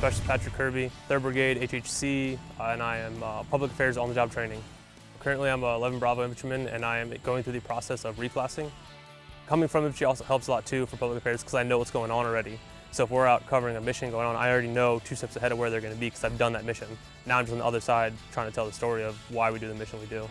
Specialist Patrick Kirby, 3rd Brigade, HHC, uh, and I am uh, Public Affairs on-the-job training. Currently I'm a 11 Bravo infantryman and I am going through the process of reclassing. Coming from infantry also helps a lot too for public affairs because I know what's going on already. So if we're out covering a mission going on, I already know two steps ahead of where they're going to be because I've done that mission. Now I'm just on the other side trying to tell the story of why we do the mission we do.